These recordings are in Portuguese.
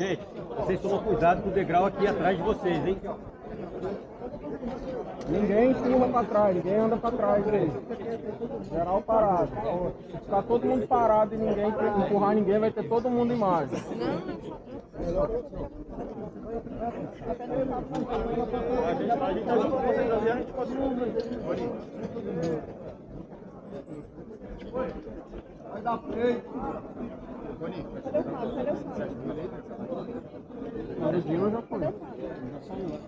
Gente, vocês tomam cuidado com o degrau aqui atrás de vocês, hein? Ninguém empurra pra trás, ninguém anda pra trás aí. Geral parado. Se ficar todo mundo parado e ninguém empurrar ninguém, vai ter todo mundo em margem. Vai dar freio. Mário Dino já foi. Já saiu.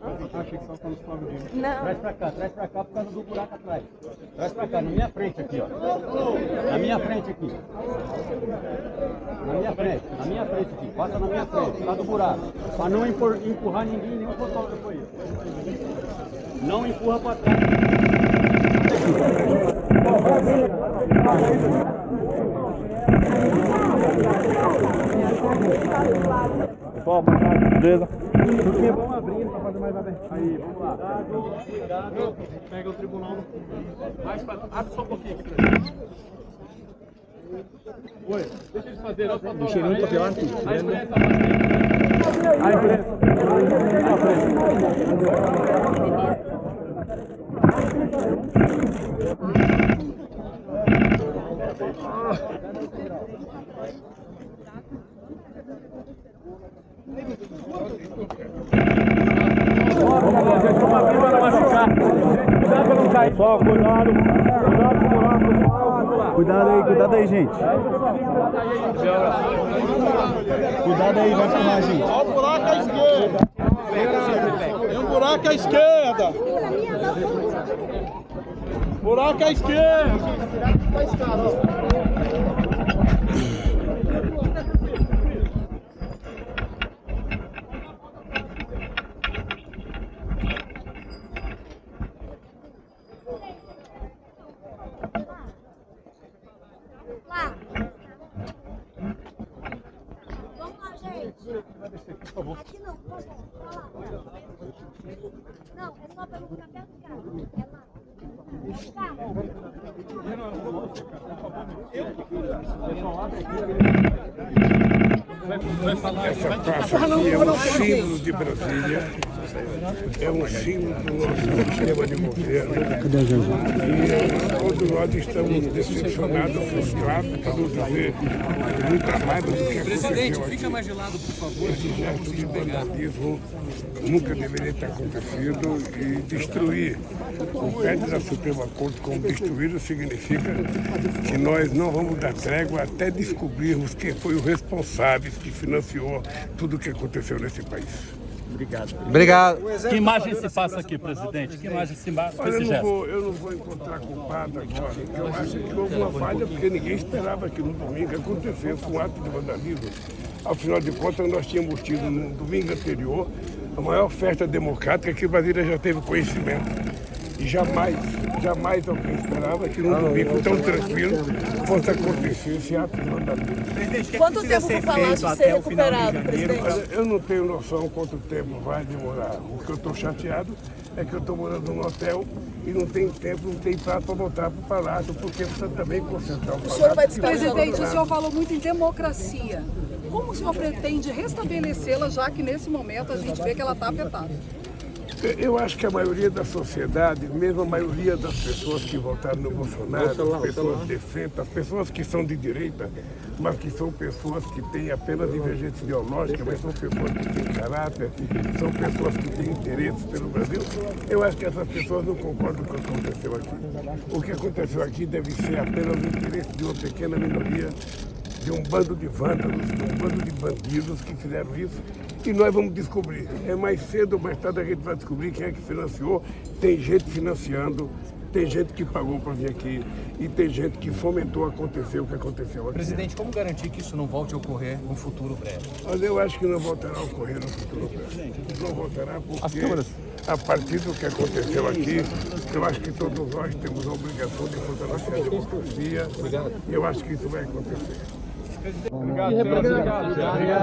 Ah, achei que só quando Flávio Dino. Não. Traz pra cá, traz pra cá por causa do buraco atrás. Traz pra cá, na minha frente aqui, ó. Na minha frente aqui. Na minha frente, na minha frente aqui. Passa na minha frente, causa do buraco. Pra não empur- empurrar ninguém, nenhum fotógrafo aí. Não empurra pra trás. Pessoal, boa tarde, beleza? Porque vamos abrindo pra fazer mais aberto. Aí, vamos lá. Cuidado, pega o tribunal no. Mais pra... Abre só um pouquinho aqui pra gente. Oi, deixa eles fazerem. O cheirinho pra pilar aqui. A imprensa A imprensa. Vamos abrir para machucar. Cuidado pra não cair. Só, cuidado. Cuidado com o buraco, pessoal. Cuidado aí, cuidado aí, gente. Cuidado aí, vai empurrar, gente. Olha o buraco à esquerda. Tem um buraco à esquerda. Buraco à esquerda. Vamos lá, gente. Aqui não, por favor. Pra lá. Não, é só pelo café do carro. É lá. Essa praça aqui é um símbolo de Brasília, é um símbolo do nosso sistema de governo. E todos nós estamos decepcionados, frustrados, não dizer muita raiva do que aconteceu aqui. Fica mais de lado, por favor. Esse gesto de vandalismo nunca deveria ter acontecido e destruir o prédio da Suprema Corte como destruído significa que nós não vamos dar trégua até descobrirmos quem foi o responsável que financiou tudo o que aconteceu nesse país. Obrigado. Que imagem se passa aqui, presidente? Que imagem se passa Olha, eu não, vou, eu não vou encontrar culpado agora. Eu acho que houve uma falha porque ninguém esperava que no domingo acontecesse um ato de vandalismo. Afinal de contas, nós tínhamos tido no domingo anterior a maior festa democrática que Brasília já teve conhecimento. E jamais, jamais alguém esperava que num domingo tão tranquilo fosse acontecer esse ato de vandalismo. Quanto tempo para o Palácio ser recuperado, presidente? Olha, eu não tenho noção quanto tempo vai demorar. O que eu estou chateado é que eu estou morando num hotel e não tem tempo, não tem prato para voltar para o palácio, porque precisa também concentrar o palácio. senhor vai Presidente, o senhor falou muito em democracia. Como o senhor pretende restabelecê-la, já que nesse momento a gente vê que ela está afetada? Eu acho que a maioria da sociedade, mesmo a maioria das pessoas que votaram no Bolsonaro, as pessoas decentes, as pessoas que são de direita, mas que são pessoas que têm apenas divergência ideológica, mas são pessoas que têm caráter, são pessoas que têm interesses pelo Brasil. Eu acho que essas pessoas não concordam com o que aconteceu aqui. O que aconteceu aqui deve ser apenas o interesse de uma pequena minoria de um bando de vândalos, de um bando de bandidos que fizeram isso e nós vamos descobrir. É mais cedo ou mais tarde a gente vai descobrir quem é que financiou. Tem gente financiando, tem gente que pagou para vir aqui e tem gente que fomentou acontecer o que aconteceu aqui. Presidente, como garantir que isso não volte a ocorrer no futuro breve? Mas eu acho que não voltará a ocorrer no futuro. Não voltará porque, a partir do que aconteceu aqui, eu acho que todos nós temos a obrigação de fortalecer a democracia. Eu acho que isso vai acontecer. Obrigado, obrigado,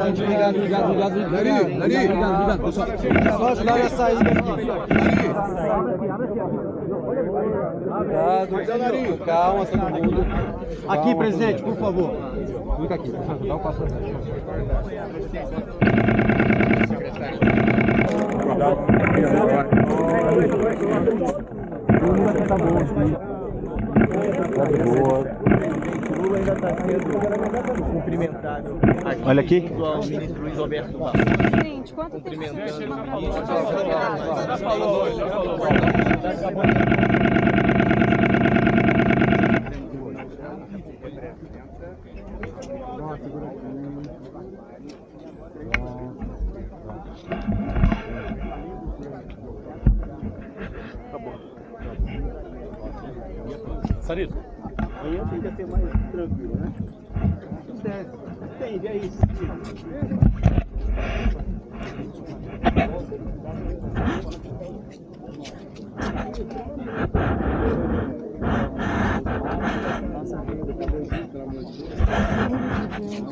obrigado, obrigado, obrigado. Obrigado, obrigado, pessoal. Só ajudar a sair daqui. Obrigado. Calma, todo mundo. Aqui, presidente, por favor. Fica aqui, dá o passo Lula ainda está sendo cumprimentado aqui Olha aqui. junto ao ministro Luiz Alberto Barros. Gente, quanto tempo você chama pra Já falou, já falou. Sarito, Amanhã tende a ser mais tranquilo, né? Entende, é isso.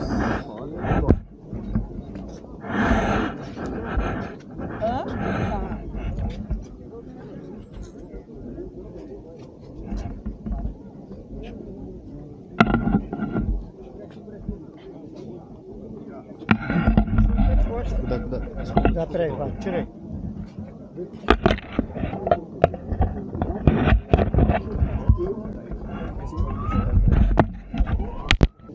Cuidado, cuidado. Já, peraí, vai, tira aí.